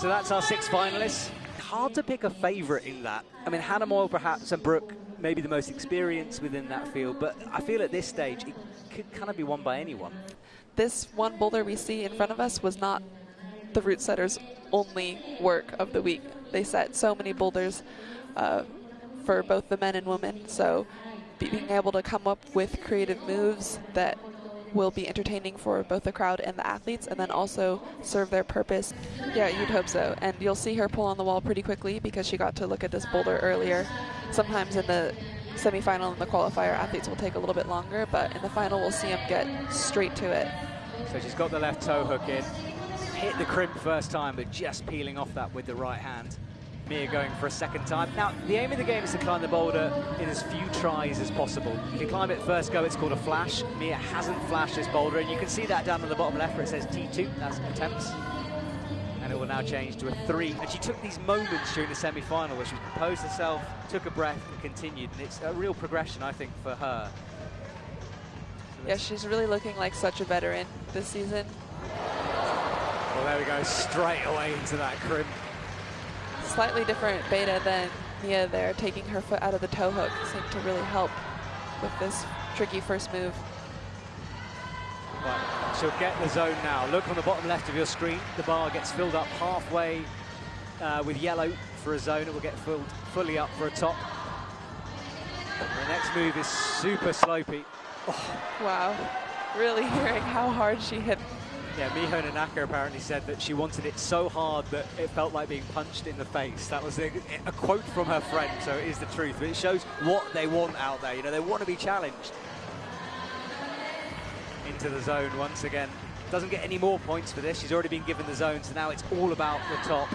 So that's our six finalists. Hard to pick a favourite in that. I mean, Hannah Meul perhaps and Brooke maybe the most experienced within that field, but I feel at this stage it could kind of be won by anyone. This one boulder we see in front of us was not the route setters' only work of the week. They set so many boulders uh, for both the men and women, so being able to come up with creative moves that will be entertaining for both the crowd and the athletes and then also serve their purpose. Yeah, you'd hope so. And you'll see her pull on the wall pretty quickly because she got to look at this boulder earlier. Sometimes in the semifinal and the qualifier, athletes will take a little bit longer, but in the final, we'll see them get straight to it. So she's got the left toe hook in, hit the crimp first time, but just peeling off that with the right hand. Mia going for a second time. Now, the aim of the game is to climb the boulder in as few tries as possible. If you climb it first go, it's called a flash. Mia hasn't flashed this boulder, and you can see that down on the bottom left where it says T2, that's attempts. And it will now change to a three. And she took these moments during the semi-final where she composed herself, took a breath, and continued. And it's a real progression, I think, for her. So yeah, she's really looking like such a veteran this season. Well, there we go, straight away into that crimp slightly different beta than Mia there, taking her foot out of the toe hook seemed to really help with this tricky first move. Right, she'll get the zone now. Look on the bottom left of your screen. The bar gets filled up halfway uh, with yellow for a zone. It will get filled fully up for a top. The next move is super slopey. Oh. Wow, really hearing how hard she hit yeah, Miho Nonaka apparently said that she wanted it so hard that it felt like being punched in the face. That was a, a quote from her friend, so it is the truth. But it shows what they want out there. You know, they want to be challenged. Into the zone once again. Doesn't get any more points for this. She's already been given the zone, so now it's all about the top.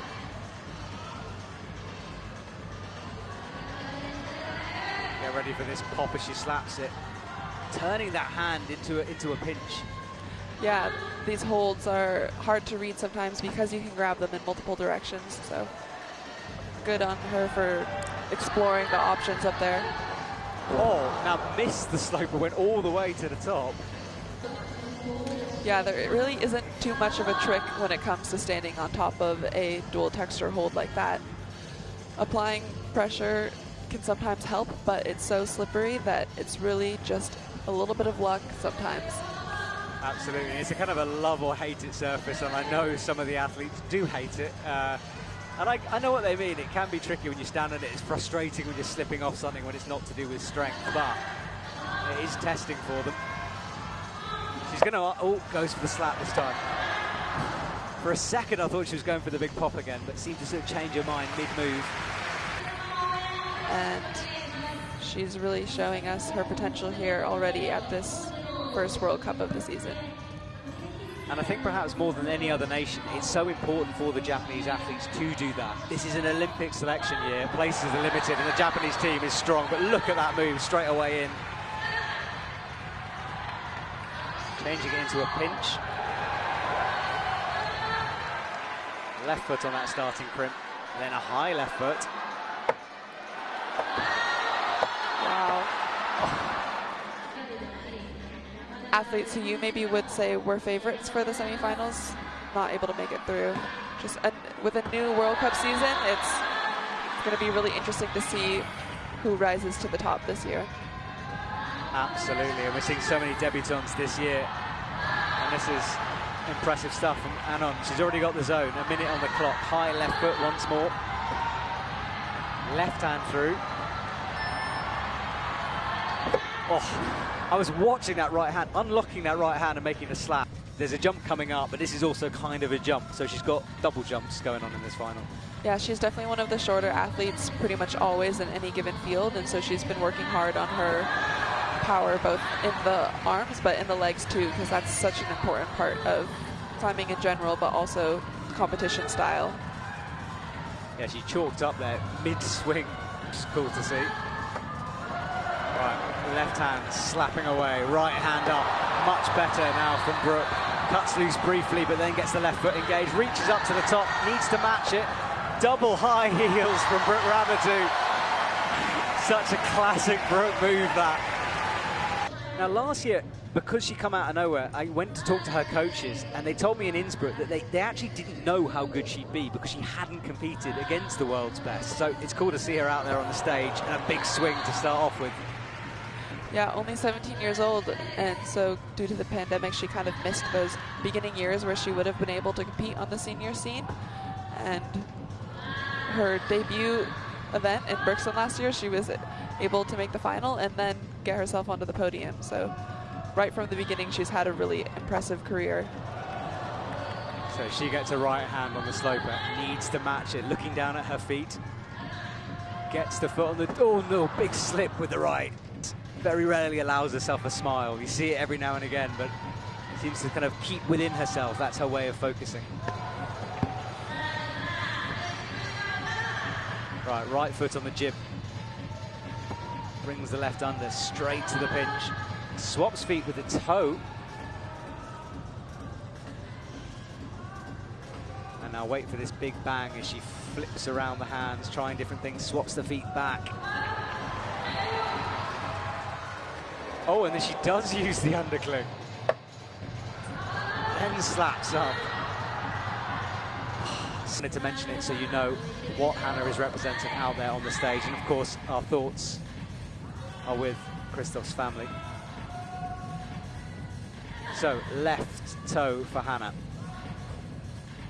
Get ready for this pop as she slaps it. Turning that hand into a, into a pinch. Yeah, these holds are hard to read sometimes because you can grab them in multiple directions. So good on her for exploring the options up there. Oh, now missed the slope but went all the way to the top. Yeah, there really isn't too much of a trick when it comes to standing on top of a dual texture hold like that. Applying pressure can sometimes help, but it's so slippery that it's really just a little bit of luck sometimes. Absolutely. It's a kind of a love or hate it surface, and I know some of the athletes do hate it. Uh, and I, I, know what they mean. It can be tricky when you stand on it. It's frustrating when you're slipping off something when it's not to do with strength, but it is testing for them. She's going to, oh, goes for the slap this time. For a second, I thought she was going for the big pop again, but seemed to sort of change her mind mid-move. And she's really showing us her potential here already at this first World Cup of the season. And I think perhaps more than any other nation, it's so important for the Japanese athletes to do that. This is an Olympic selection year, places are limited, and the Japanese team is strong, but look at that move straight away in. Changing it into a pinch. Left foot on that starting crimp, then a high left foot. Athletes who you maybe would say were favorites for the semifinals not able to make it through. Just a, with a new World Cup season, it's going to be really interesting to see who rises to the top this year. Absolutely, and we're seeing so many debutants this year, and this is impressive stuff from Anon. She's already got the zone, a minute on the clock. High left foot once more. Left hand through. Oh, I was watching that right hand, unlocking that right hand and making a slap. There's a jump coming up, but this is also kind of a jump. So she's got double jumps going on in this final. Yeah, she's definitely one of the shorter athletes pretty much always in any given field. And so she's been working hard on her power, both in the arms, but in the legs too, because that's such an important part of climbing in general, but also competition style. Yeah, she chalked up there mid-swing. It's cool to see. Right, left hand slapping away, right hand up, much better now from Brooke. Cuts loose briefly, but then gets the left foot engaged, reaches up to the top, needs to match it. Double high heels from Brooke Raboutou. Such a classic Brooke move that. Now, last year, because she come out of nowhere, I went to talk to her coaches, and they told me in Innsbruck that they, they actually didn't know how good she'd be because she hadn't competed against the world's best. So it's cool to see her out there on the stage and a big swing to start off with. Yeah, only 17 years old, and so due to the pandemic, she kind of missed those beginning years where she would have been able to compete on the senior scene. And her debut event in Brixton last year, she was able to make the final and then get herself onto the podium. So right from the beginning, she's had a really impressive career. So she gets a right hand on the sloper, needs to match it, looking down at her feet. Gets the foot on the, oh no, big slip with the right. Very rarely allows herself a smile. You see it every now and again, but seems to kind of keep within herself. That's her way of focusing. Right, right foot on the jib. Brings the left under straight to the pinch. Swaps feet with the toe. And now wait for this big bang as she flips around the hands, trying different things, swaps the feet back. Oh, and then she does use the undercling. Then slaps up. Just wanted to mention it so you know what Hannah is representing out there on the stage. And of course, our thoughts are with Christoph's family. So, left toe for Hannah.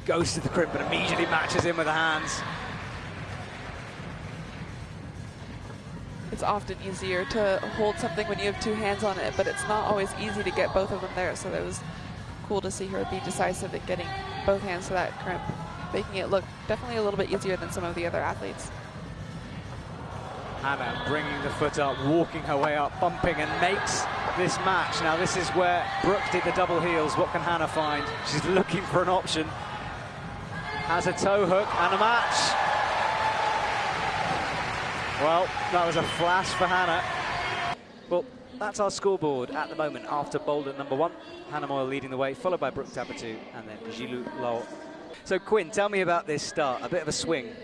Goes to the crimp and immediately matches in with the hands. It's often easier to hold something when you have two hands on it, but it's not always easy to get both of them there. So that was cool to see her be decisive at getting both hands to that crimp, making it look definitely a little bit easier than some of the other athletes. Hannah bringing the foot up, walking her way up, bumping and makes this match. Now this is where Brooke did the double heels. What can Hannah find? She's looking for an option. Has a toe hook and a match. Well, that was a flash for Hannah. Well, that's our scoreboard at the moment after boulder number one. Hannah Meul leading the way, followed by Brooke Raboutou and then Zhilu Luo. So Quinn, tell me about this start, a bit of a swing.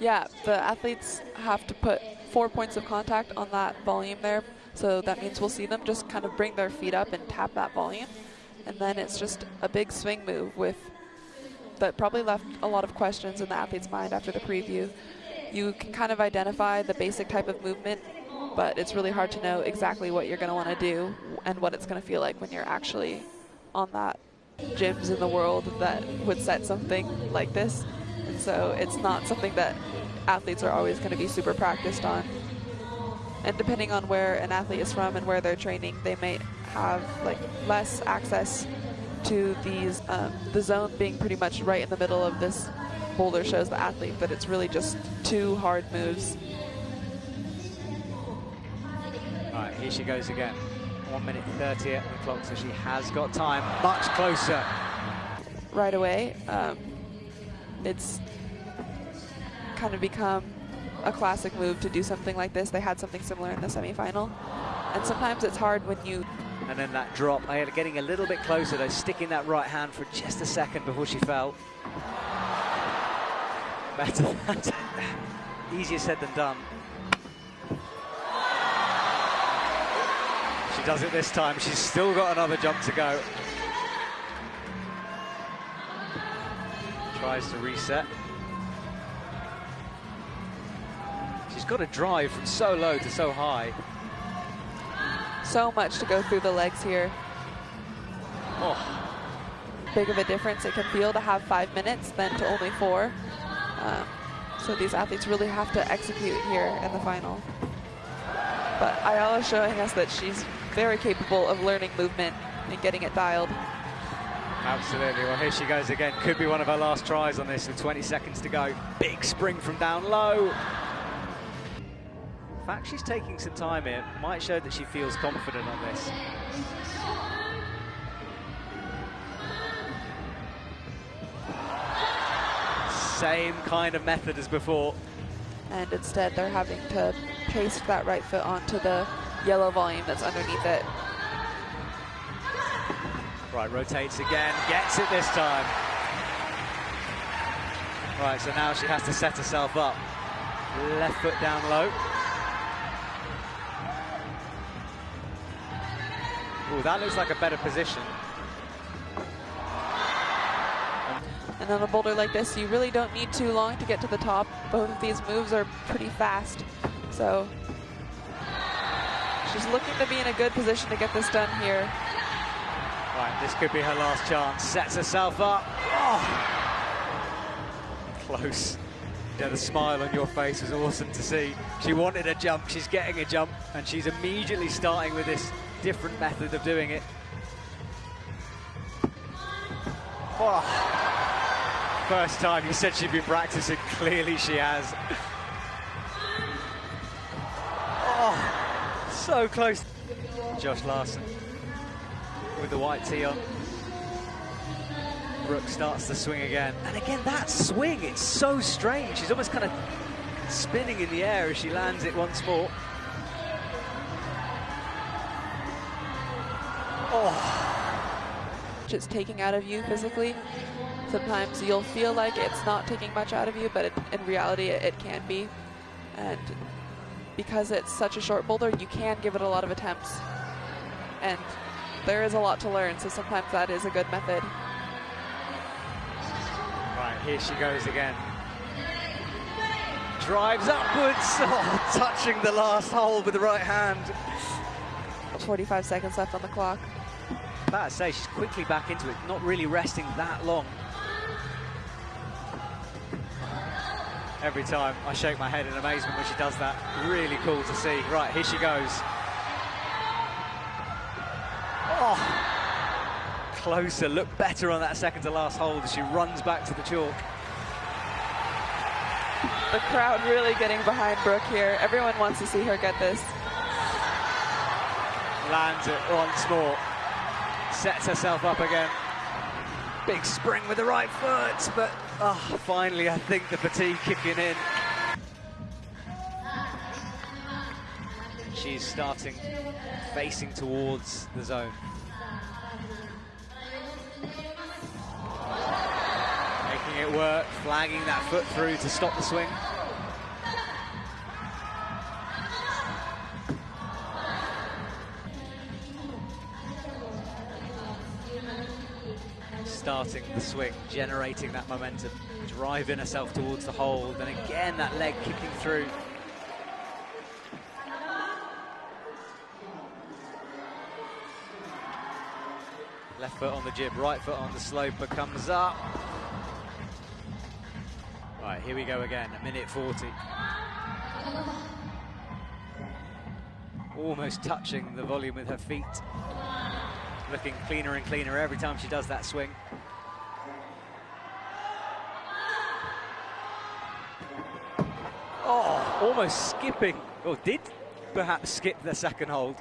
Yeah, the athletes have to put four points of contact on that volume there. So that means we'll see them just kind of bring their feet up and tap that volume. And then it's just a big swing move with that probably left a lot of questions in the athlete's mind after the preview. You can kind of identify the basic type of movement, but it's really hard to know exactly what you're going to want to do and what it's going to feel like when you're actually on that gyms in the world that would set something like this. And so it's not something that athletes are always going to be super practiced on. And depending on where an athlete is from and where they're training, they may have like less access to these, um, the zone being pretty much right in the middle of this boulder shows the athlete that it's really just two hard moves. All right, here she goes again. One minute 30 at the clock, so she has got time. Much closer. Right away, um, it's kind of become a classic move to do something like this. They had something similar in the semifinal. And sometimes it's hard when you... And then that drop, getting a little bit closer though, sticking that right hand for just a second before she fell. Better, easier said than done. She does it this time. She's still got another jump to go. Tries to reset. She's got to drive from so low to so high. So much to go through the legs here. Oh. Big of a difference it can feel to have five minutes than to only four. Um, so these athletes really have to execute here in the final. But Ayala's showing us that she's very capable of learning movement and getting it dialed. Absolutely. Well, here she goes again. Could be one of her last tries on this with 20 seconds to go. Big spring from down low In fact she's taking some time here might show that she feels confident on this. Same kind of method as before. And instead they're having to paste that right foot onto the yellow volume that's underneath it. Right, rotates again, gets it this time. Right, so now she has to set herself up. Left foot down low. Oh, that looks like a better position. And on a boulder like this, you really don't need too long to get to the top. Both of these moves are pretty fast. So she's looking to be in a good position to get this done here. Right, this could be her last chance. Sets herself up. Oh. Close. Yeah, the smile on your face was awesome to see. She wanted a jump, she's getting a jump, and she's immediately starting with this different method of doing it. Oh. First time, you said she'd been practicing, clearly she has. Oh, so close. Josh Larson with the white tee on. Brooke starts to swing again. And again, that swing, it's so strange. She's almost kind of spinning in the air as she lands it once more. Oh. It's taking out of you physically. Sometimes you'll feel like it's not taking much out of you, but it, in reality, it, it can be. And because it's such a short boulder, you can give it a lot of attempts. And there is a lot to learn, so sometimes that is a good method. Right, here she goes again. Drives upwards, oh, touching the last hole with the right hand. 45 seconds left on the clock. About to say, she's quickly back into it, not really resting that long. Every time I shake my head in amazement when she does that. Really cool to see. Right, here she goes. Oh, closer, look better on that second to last hold as she runs back to the chalk. The crowd really getting behind Brooke here. Everyone wants to see her get this. Lands it once more. Sets herself up again. Big spring with the right foot, but oh, finally I think the fatigue kicking in. She's starting facing towards the zone. Making it work, flagging that foot through to stop the swing. Starting the swing, generating that momentum, driving herself towards the hole, and again that leg kicking through. Left foot on the jib, right foot on the sloper, comes up. Right, here we go again, a minute 40. Almost touching the volume with her feet. Looking cleaner and cleaner every time she does that swing. Almost skipping, or did perhaps skip the second hold.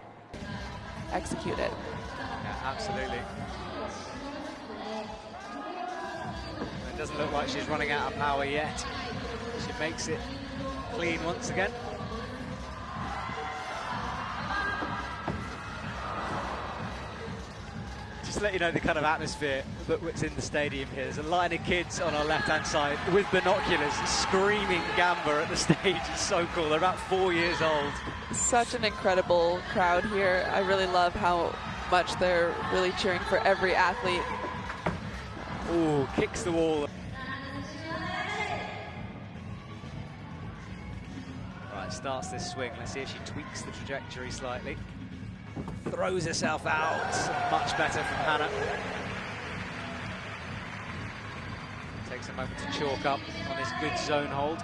Execute it. Yeah, absolutely. It doesn't look like she's running out of power yet. She makes it clean once again. Just to let you know the kind of atmosphere that's in the stadium here. There's a line of kids on our left-hand side with binoculars screaming Gamba at the stage. It's so cool. They're about four years old. Such an incredible crowd here. I really love how much they're really cheering for every athlete. Ooh, kicks the wall. Right, starts this swing. Let's see if she tweaks the trajectory slightly. Throws herself out. Much better from Hannah. Takes a moment to chalk up on this good zone hold.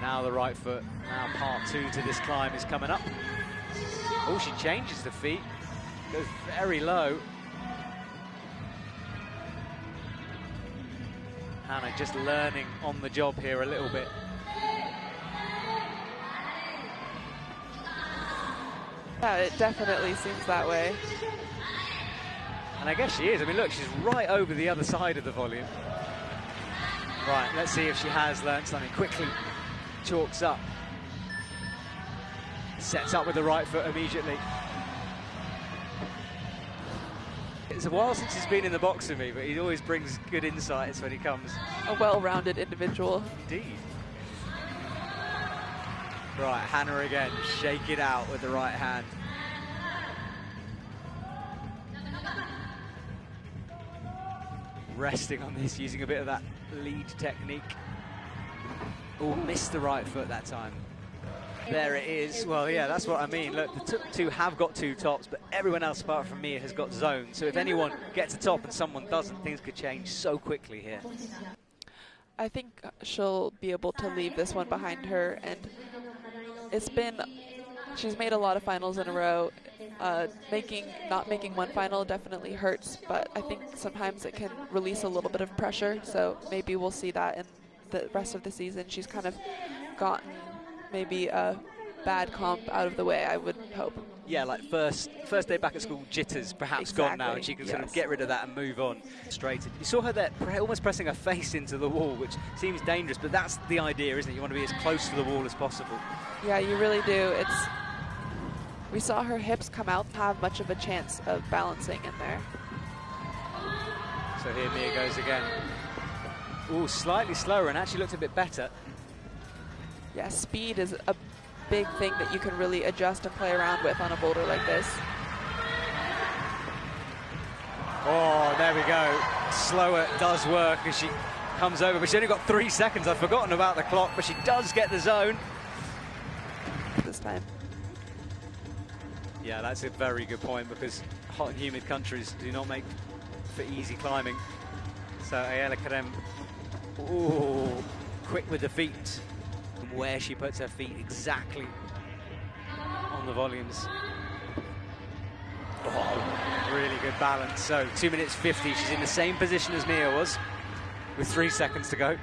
Now the right foot. Now part two to this climb is coming up. Oh, she changes the feet. Goes very low. Hannah just learning on the job here a little bit. Yeah, it definitely seems that way. And I guess she is. I mean, look, she's right over the other side of the volume. Right, let's see if she has learned something. Quickly chalks up. Sets up with the right foot immediately. It's a while since he's been in the box with me, but he always brings good insights when he comes. A well-rounded individual. Indeed. Right, Hannah again, shake it out with the right hand. Resting on this, using a bit of that lead technique. Oh, missed the right foot that time. There it is. Well, yeah, that's what I mean. Look, the two have got two tops, but everyone else apart from me has got zone. So if anyone gets a top and someone doesn't, things could change so quickly here. I think she'll be able to leave this one behind her and it's been she's made a lot of finals in a row. Uh, making not making one final definitely hurts, but I think sometimes it can release a little bit of pressure. So maybe we'll see that in the rest of the season. She's kind of gotten maybe a bad comp out of the way. I would hope. Yeah, like first first day back at school jitters perhaps exactly, gone now, and she can yes. sort of get rid of that and move on. Straight. You saw her there, almost pressing her face into the wall, which seems dangerous, but that's the idea, isn't it? You want to be as close to the wall as possible. Yeah, you really do. It's we saw her hips come out, have much of a chance of balancing in there. So here Mia goes again. Ooh, slightly slower and actually looked a bit better. Yeah, speed is a big thing that you can really adjust and play around with on a boulder like this. Oh, there we go. Slower does work as she comes over, but she only got three seconds. I've forgotten about the clock, but she does get the zone. This time. Yeah, that's a very good point because hot and humid countries do not make for easy climbing. So Ayala Kerem, ooh, quick with the feet. Where she puts her feet exactly on the volumes. Oh, really good balance. So two minutes 50, she's in the same position as Mia was with three seconds to go.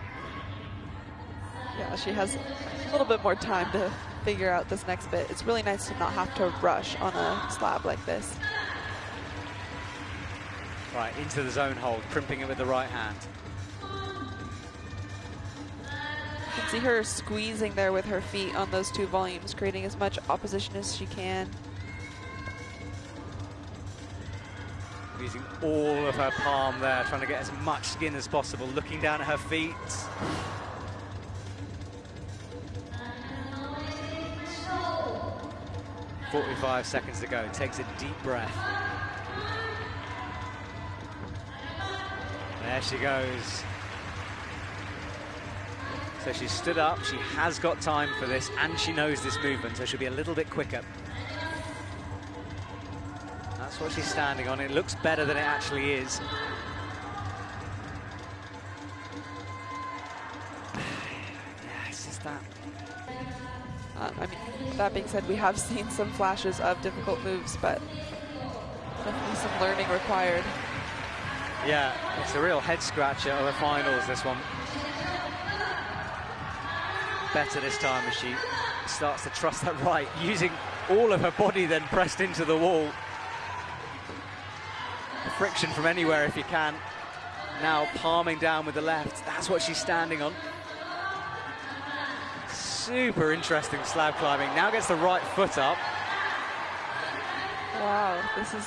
Yeah, she has a little bit more time to figure out this next bit. It's really nice to not have to rush on a slab like this. Right, into the zone hold, crimping it with the right hand. See her squeezing there with her feet on those two volumes, creating as much opposition as she can. Using all of her palm there, trying to get as much skin as possible, looking down at her feet. 45 seconds to go. Takes a deep breath. There she goes. So she stood up, she has got time for this, and she knows this movement, so she'll be a little bit quicker. That's what she's standing on. It looks better than it actually is. yeah, it's just that um, I mean, that being said, we have seen some flashes of difficult moves, but definitely some learning required. Yeah, it's a real head scratcher of the finals, this one. Better this time as she starts to trust that right, using all of her body then pressed into the wall. Friction from anywhere if you can. Now palming down with the left. That's what she's standing on super interesting slab climbing. Now gets the right foot up. Wow, this is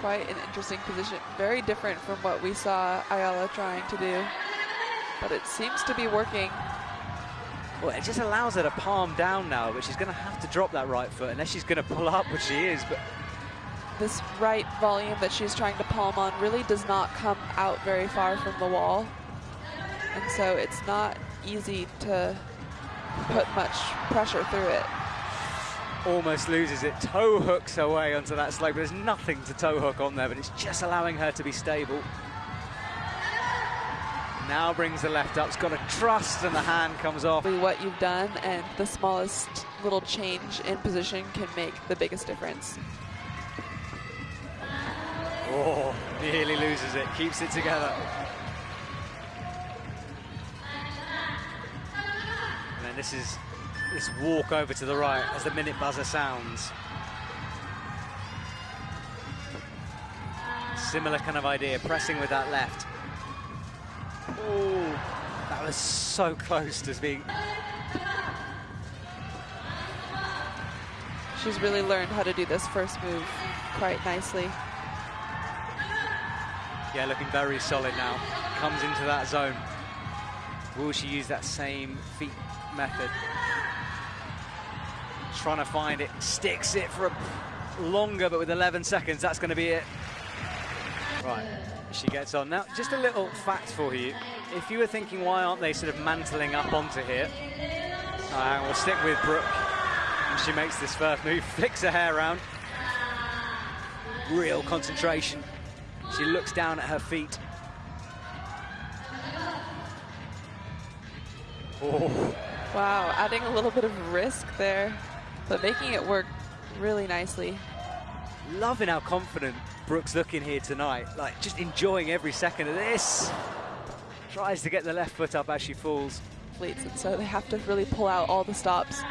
quite an interesting position. Very different from what we saw Ayala trying to do. But it seems to be working. Well, it just allows her to palm down now, but she's going to have to drop that right foot unless she's going to pull up, which she is. But This right volume that she's trying to palm on really does not come out very far from the wall. And so it's not easy to put much pressure through it. Almost loses it, toe hooks her way onto that slope. There's nothing to toe hook on there, but it's just allowing her to be stable. Now brings the left up, it's got a trust and the hand comes off. What you've done and the smallest little change in position can make the biggest difference. Oh, nearly loses it, keeps it together. And then this is this walk over to the right as the minute buzzer sounds. Similar kind of idea, pressing with that left. Oh, that was so close to being... She's really learned how to do this first move quite nicely. Yeah, looking very solid now. Comes into that zone. Will she use that same feet method. Trying to find it, sticks it for a longer, but with 11 seconds, that's going to be it. Right, she gets on. Now, just a little fact for you. If you were thinking, why aren't they sort of mantling up onto here? Uh, we'll stick with Brooke. And she makes this first move, flicks her hair around. Real concentration. She looks down at her feet. Oh. Wow, adding a little bit of risk there, but making it work really nicely. Loving how confident Brooks looking here tonight. Like, just enjoying every second of this. Tries to get the left foot up as she falls. And so they have to really pull out all the stops.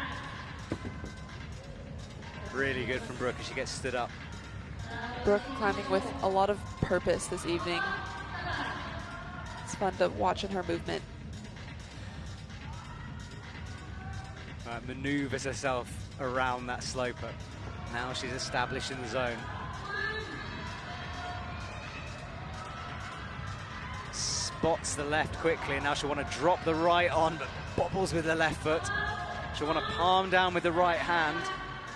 Really good from Brooke as she gets stood up. Brooke climbing with a lot of purpose this evening. It's fun to watch in her movement. Uh, maneuvers herself around that sloper. Now she's established in the zone. Spots the left quickly, and now she'll want to drop the right on, but bobbles with the left foot. She'll want to palm down with the right hand.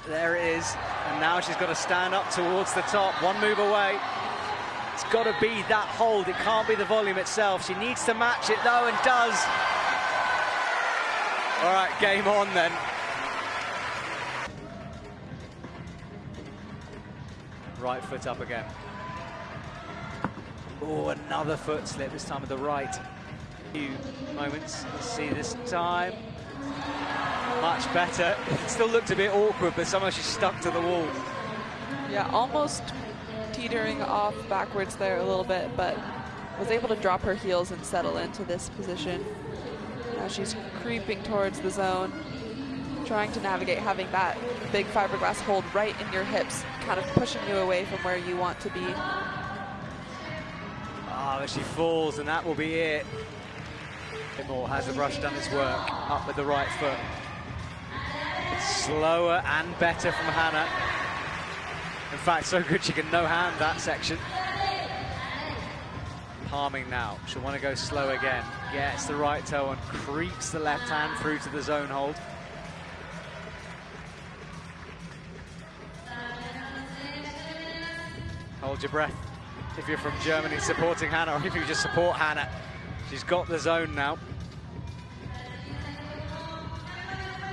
There it is, and now she's got to stand up towards the top, one move away. It's got to be that hold, it can't be the volume itself. She needs to match it though, and does. All right, game on then. Right foot up again. Oh, another foot slip, this time with the right. Few moments, see this time. Much better. It still looked a bit awkward, but somehow she stuck to the wall. Yeah, almost teetering off backwards there a little bit, but was able to drop her heels and settle into this position. Now she's creeping towards the zone, trying to navigate having that big fiberglass hold right in your hips, kind of pushing you away from where you want to be. Ah, oh, she falls, and that will be it. Moore has the brush done its work, up with the right foot. Slower and better from Hannah. In fact, so good she can no-hand that section. Palming now. She'll want to go slow again. Gets the right toe and creeps the left hand through to the zone hold. Hold your breath if you're from Germany supporting Hannah, or if you just support Hannah. She's got the zone now.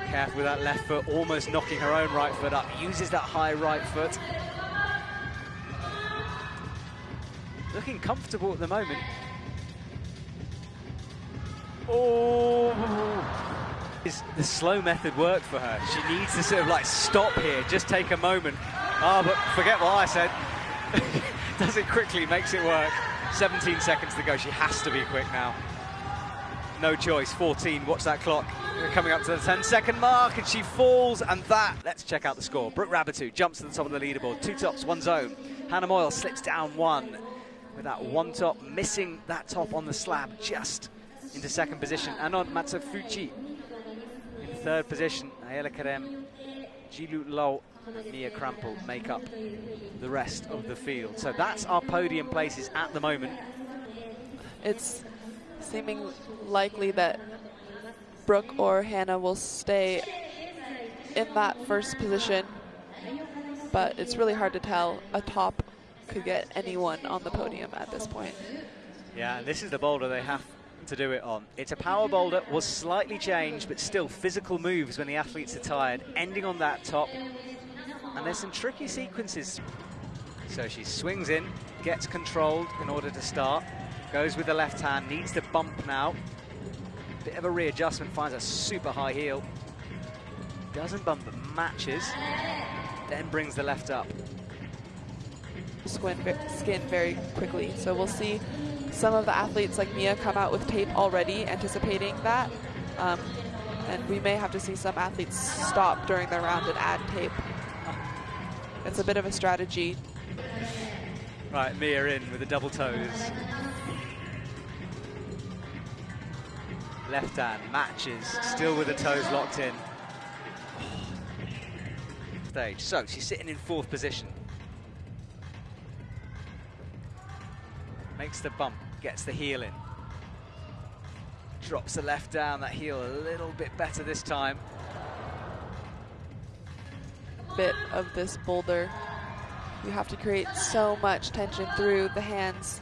Careful with that left foot, almost knocking her own right foot up. Uses that high right foot. Looking comfortable at the moment. Oh! Is the slow method work for her? She needs to sort of like stop here, just take a moment. Ah, oh, but forget what I said. Does it quickly, makes it work. 17 seconds to go. She has to be quick now. No choice. 14. Watch that clock. We're coming up to the 10 second mark, and she falls. And that, let's check out the score. Brooke Raboutou jumps to the top of the leaderboard. Two tops, one zone. Hannah Meul slips down one with that one top, missing that top on the slab just into second position. Anon Matsufuji in third position. Ayala Kerem, Zhilu Luo, Mia Krampl make up the rest of the field. So that's our podium places at the moment. It's seeming likely that Brooke or Hannah will stay in that first position, but it's really hard to tell. A top could get anyone on the podium at this point. Yeah, and this is the boulder they have to do it on. It's a power boulder, was slightly changed, but still physical moves when the athletes are tired, ending on that top. And there's some tricky sequences. So she swings in, gets controlled in order to start, goes with the left hand, needs to bump now. Bit of a readjustment, finds a super high heel. Doesn't bump, but matches. Then brings the left up. Skin, skin very quickly. So we'll see some of the athletes like Mia come out with tape already, anticipating that. Um, and we may have to see some athletes stop during the round and add tape. It's a bit of a strategy. Right, Mia in with the double toes. Left hand matches, still with the toes locked in. Stage. So she's sitting in fourth position. Makes the bump, gets the heel in. Drops the left down, that heel a little bit better this time. Bit of this boulder. You have to create so much tension through the hands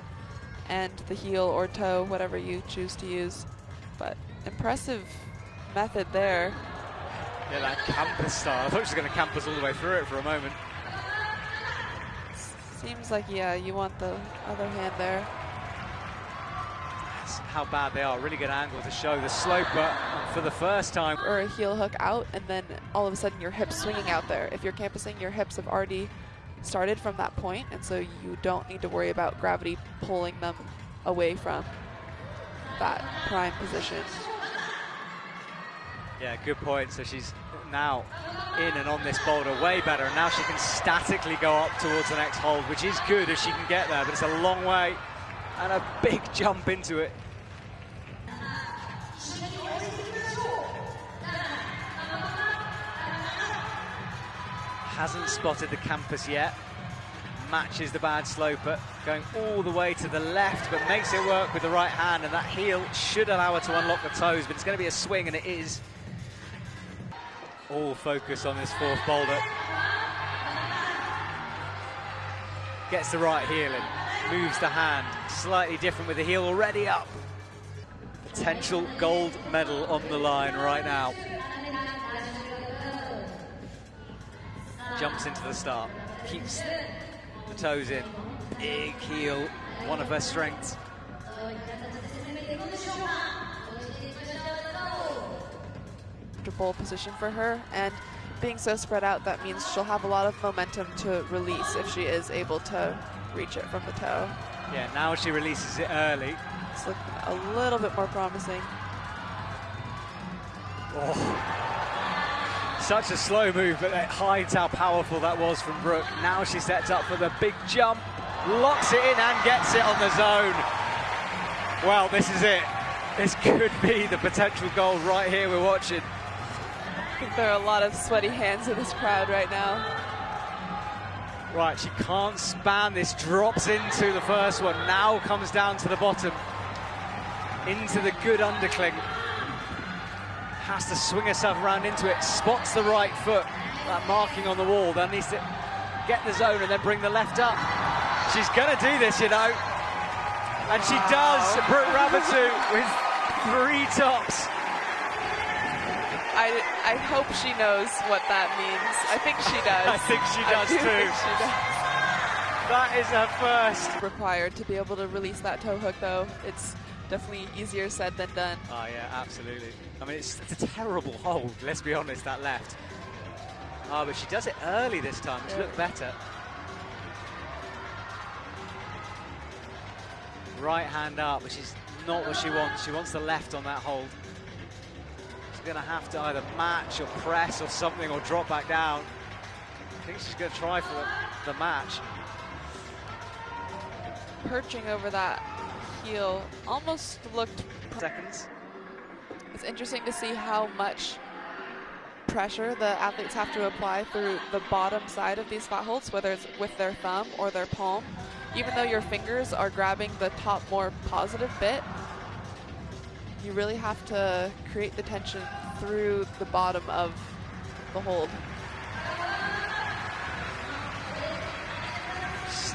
and the heel or toe, whatever you choose to use. But impressive method there. Yeah, that campus style. I thought she was going to campus all the way through it for a moment. Seems like, yeah, you want the other hand there. How bad they are. Really good angle to show the sloper for the first time. Or a heel hook out, and then all of a sudden your hips swinging out there. If you're campusing, your hips have already started from that point, and so you don't need to worry about gravity pulling them away from that prime position. Yeah, good point. So she's now in and on this boulder way better, and now she can statically go up towards the next hold, which is good if she can get there, but it's a long way and a big jump into it. Hasn't spotted the campus yet. Matches the bad sloper, going all the way to the left, but makes it work with the right hand, and that heel should allow her to unlock the toes, but it's going to be a swing, and it is. All focus on this fourth boulder. Gets the right heel in, moves the hand, slightly different with the heel already up. Potential gold medal on the line right now. Jumps into the start, keeps the toes in. Big heel, one of her strengths. comfortable position for her. And being so spread out, that means she'll have a lot of momentum to release if she is able to reach it from the toe. Yeah, now she releases it early. It's looking a little bit more promising. Oh. Such a slow move, but it hides how powerful that was from Brooke. Now she sets up for the big jump, locks it in and gets it on the zone. Well, this is it. This could be the potential goal right here we're watching. I think there are a lot of sweaty hands in this crowd right now. Right, she can't span this, drops into the first one, now comes down to the bottom, into the good undercling. Has to swing herself around into it, spots the right foot, that marking on the wall, then needs to get the zone and then bring the left up. She's gonna do this, you know. And she wow. does, Brooke Raboutou with three tops. I, I hope she knows what that means. I think she does. I think she does do too. She does. That is her first. Required to be able to release that toe hook though. It's definitely easier said than done. Oh yeah, absolutely. I mean, it's, it's a terrible hold, let's be honest, that left. Oh, but she does it early this time, yeah. looked better. Right hand up, which is not what she wants. She wants the left on that hold She's going to have to either match or press or something or drop back down. I think she's going to try for the, the match. Perching over that heel almost looked... Seconds. It's interesting to see how much pressure the athletes have to apply through the bottom side of these flat holds, whether it's with their thumb or their palm. Even though your fingers are grabbing the top more positive bit, you really have to create the tension through the bottom of the hold.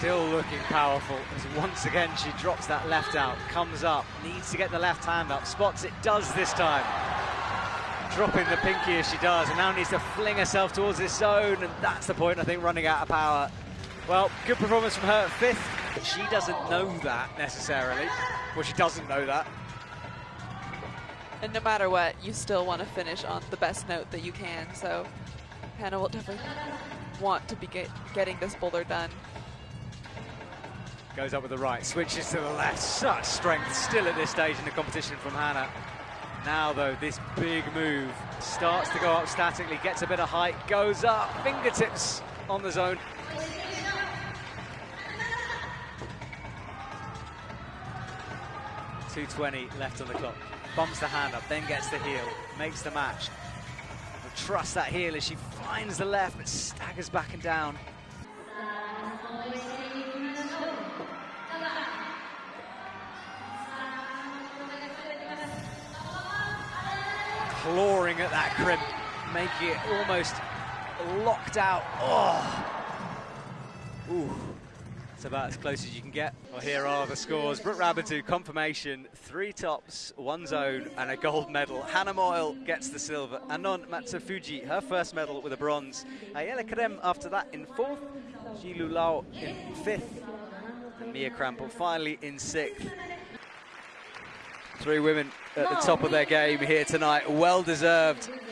Still looking powerful as once again she drops that left out, comes up, needs to get the left hand up, spots it, does this time. Dropping the pinky as she does, and now needs to fling herself towards this zone, and that's the point, I think, running out of power. Well, good performance from her, fifth. She doesn't know that necessarily. Well, she doesn't know that. And no matter what, you still want to finish on the best note that you can. So Hannah will definitely want to be get, getting this boulder done. Goes up with the right, switches to the left. Such strength still at this stage in the competition from Hannah. Now, though, this big move starts to go up statically, gets a bit of height, goes up, fingertips on the zone. Two twenty left on the clock bumps the hand up, then gets the heel, makes the match. But trust that heel as she finds the left, but staggers back and down. Clawing at that crimp, making it almost locked out. Oh. Ooh. It's about as close as you can get. Well, here are the scores. Brooke Raboutou, confirmation, three tops, one zone, and a gold medal. Hannah Meul gets the silver. Anon Matsufuji, her first medal with a bronze. Ayala Kerem after that in fourth. Zhilu Luo in fifth. And Mia Krampl finally in sixth. Three women at the top of their game here tonight. Well deserved.